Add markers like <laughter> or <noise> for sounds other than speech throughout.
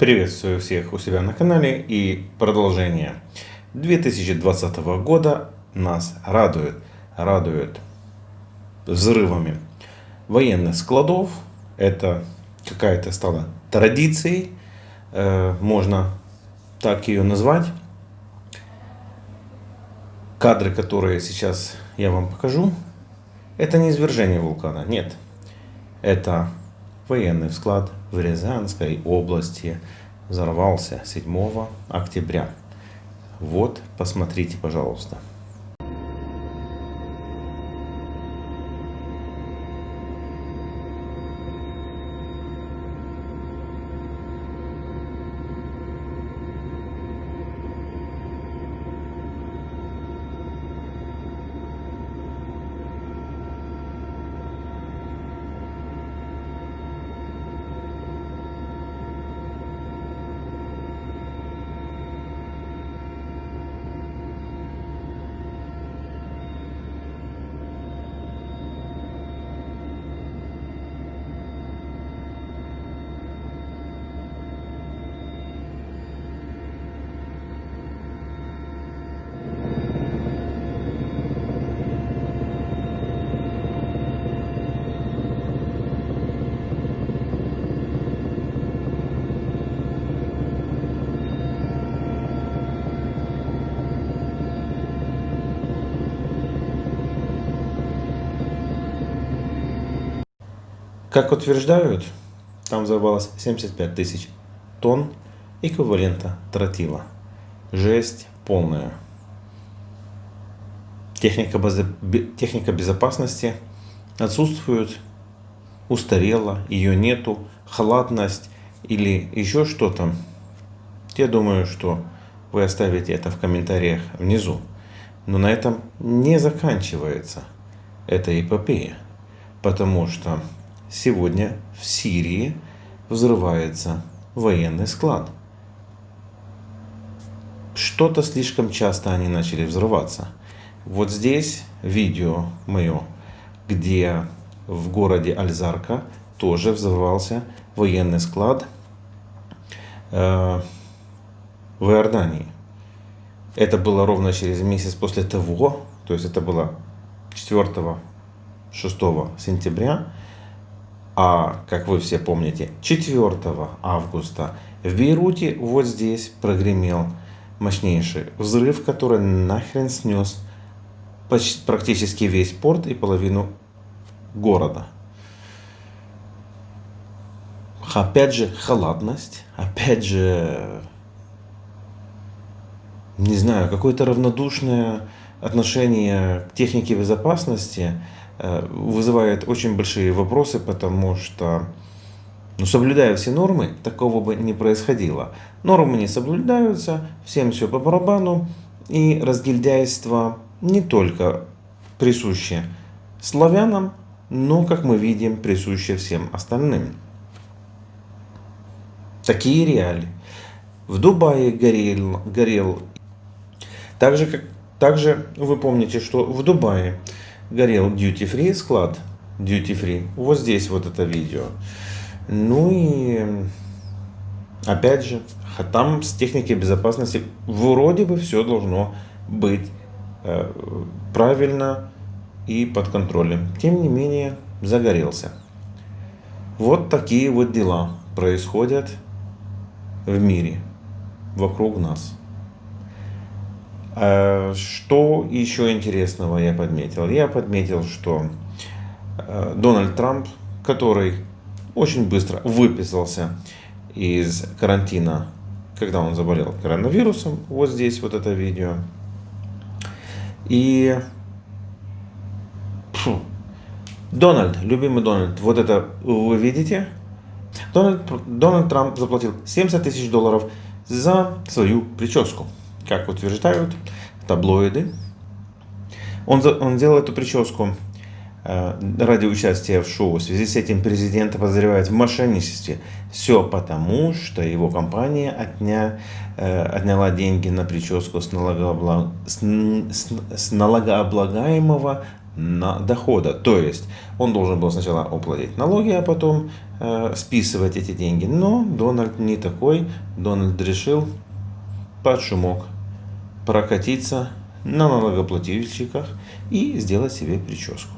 Приветствую всех у себя на канале и продолжение 2020 года нас радует, радует взрывами военных складов. Это какая-то стала традицией, э, можно так ее назвать. Кадры, которые сейчас я вам покажу, это не извержение вулкана, нет. Это военный склад в Рязанской области взорвался 7 октября. Вот, посмотрите, пожалуйста. Как утверждают, там взорвалось 75 тысяч тонн эквивалента тротила. Жесть полная. Техника, базы, техника безопасности отсутствует, устарела, ее нету, халатность или еще что-то. Я думаю, что вы оставите это в комментариях внизу. Но на этом не заканчивается эта эпопея, потому что Сегодня в Сирии взрывается военный склад. Что-то слишком часто они начали взрываться. Вот здесь видео мое, где в городе Альзарка тоже взорвался военный склад э, в Иордании. Это было ровно через месяц после того, то есть это было 4-6 сентября а, как вы все помните, 4 августа в Бейруте вот здесь прогремел мощнейший взрыв, который нахрен снес почти, практически весь порт и половину города. Опять же, халатность, опять же, не знаю, какое-то равнодушное отношение к технике безопасности – вызывает очень большие вопросы, потому что, ну, соблюдая все нормы, такого бы не происходило. Нормы не соблюдаются, всем все по барабану, и разгильдяйство не только присуще славянам, но, как мы видим, присуще всем остальным. Такие реалии. В Дубае горел, горел также, как, также вы помните, что в Дубае горел duty free склад, duty free, вот здесь вот это видео. Ну и опять же, там с техникой безопасности вроде бы все должно быть э, правильно и под контролем. Тем не менее, загорелся. Вот такие вот дела происходят в мире, вокруг нас. Э, что еще интересного я подметил? Я подметил, что э, Дональд Трамп, который очень быстро выписался из карантина, когда он заболел коронавирусом, вот здесь вот это видео. И фу, Дональд, любимый Дональд, вот это вы видите? Дональд, Дональд Трамп заплатил 70 тысяч долларов за свою прическу как утверждают таблоиды. Он, он делал эту прическу э, ради участия в шоу. В связи с этим президента подозревают в мошенничестве. Все потому, что его компания отня, э, отняла деньги на прическу с, налогооблаг... с, с, с налогооблагаемого на дохода. То есть он должен был сначала уплатить налоги, а потом э, списывать эти деньги. Но Дональд не такой. Дональд решил под шумок прокатиться на налогоплательщиках и сделать себе прическу.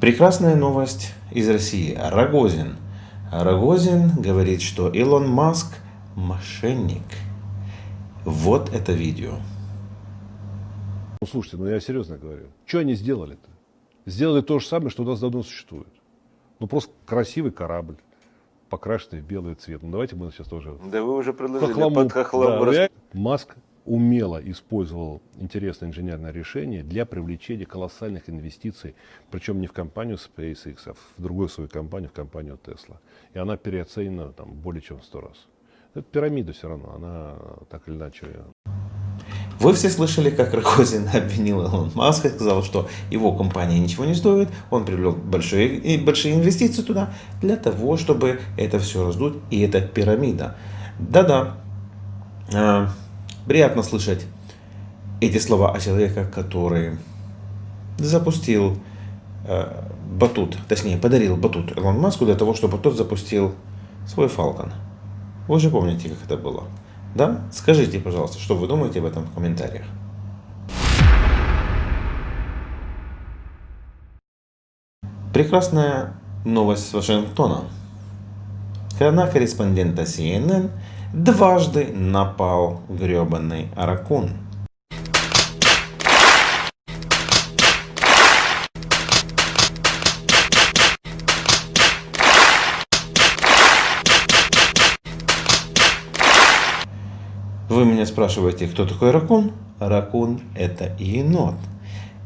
Прекрасная новость из России. Рогозин. Рогозин говорит, что Илон Маск мошенник. Вот это видео. Ну, слушайте, ну я серьезно говорю. Что они сделали-то? Сделали то же самое, что у нас давно существует. Ну просто красивый корабль, покрашенный в белый цвет. Ну давайте мы сейчас тоже... Да вы уже предложили Хохлому. под хохлому Да, рас- я- Маск умело использовал интересное инженерное решение для привлечения колоссальных инвестиций, причем не в компанию SpaceX, а в другую свою компанию, в компанию Tesla. И она переоценена там, более чем в сто раз. Это пирамида все равно, она так или иначе Вы все слышали, как Рогозин <laughs> обвинил Илон Маска, сказал, что его компания ничего не стоит, он привлек большие, большие инвестиции туда для того, чтобы это все раздуть, и это пирамида. Да-да, А, приятно слышать эти слова о человеке, который запустил э, батут, точнее подарил батут Илон Маску для того, чтобы тот запустил свой Falcon. Вы же помните, как это было? Да? Скажите, пожалуйста, что вы думаете об этом в комментариях. Прекрасная новость с Вашингтона. На корреспондента CNN дважды напал гребаный Аракун. Вы меня спрашиваете, кто такой ракун? Ракун это енот.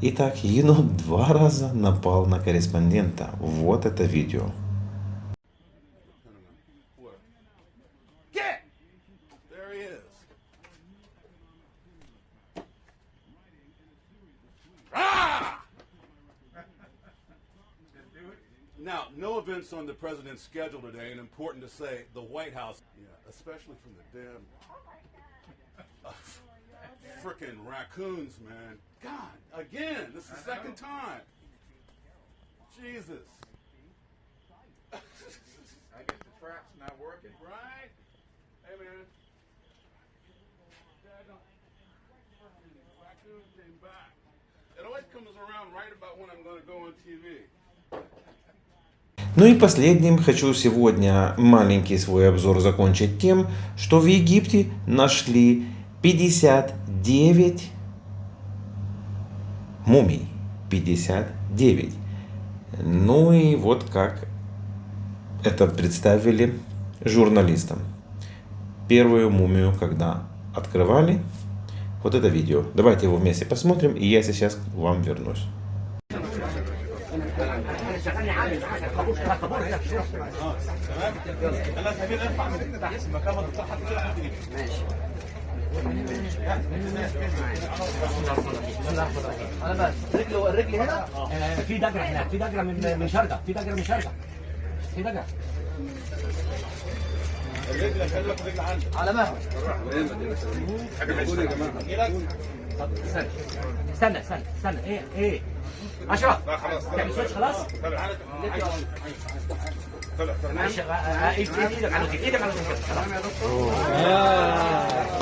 Итак, енот два раза напал на корреспондента. Вот это видео. Ah! Now, no events on the president's schedule today, and important to say, the White House, yeah, especially from the damn uh, frickin' raccoons, man. God, again, this is the second time. Jesus. I guess the trap's not working. Right? Hey, man. Raccoon came back. It always comes around right about when I'm going to go on TV. Ну и последним хочу сегодня маленький свой обзор закончить тем, что в Египте нашли 59 мумий. 59. Ну и вот как это представили журналистам. Первую мумию, когда открывали, вот это видео. Давайте его вместе посмотрим, и я сейчас к вам вернусь. أنا بس رجله الرجل هنا آه، في دجره هناك في دجره من من شرقه في دجره من شرقه في دجره على مهل طب استنى استنى استنى استنى إيه إيه اشرف تعمل سويتش خلاص معلش طلع طلع إيدك على إيدك على تمام يا دكتور آه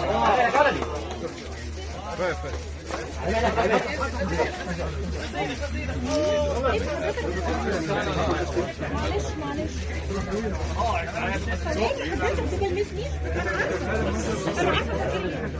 معلش معلش خليك انت بتلمسني أنا عارفه أنا عارفه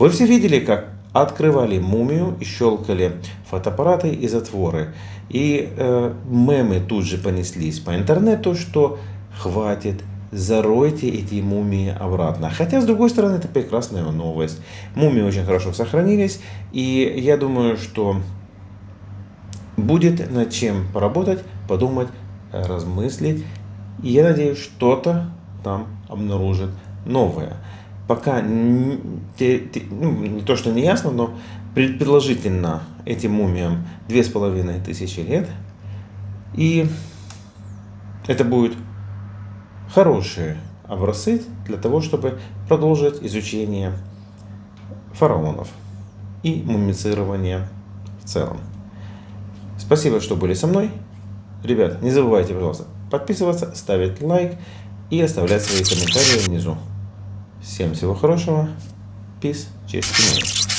وفي فيديو لك открывали мумию и щелкали фотоаппараты и затворы. И э, мемы тут же понеслись по интернету, что хватит, заройте эти мумии обратно. Хотя, с другой стороны, это прекрасная новость. Мумии очень хорошо сохранились. И я думаю, что будет над чем поработать, подумать, размыслить. И я надеюсь, что-то там обнаружит новое. Пока н- те- те- ну, не то, что не ясно, но предположительно этим мумиям две с половиной тысячи лет. И Это будут хорошие образцы для того, чтобы продолжить изучение фараонов и мумицирование в целом. Спасибо, что были со мной. Ребят, не забывайте, пожалуйста, подписываться, ставить лайк и оставлять свои комментарии внизу. Всем всего хорошего. Peace. Мир.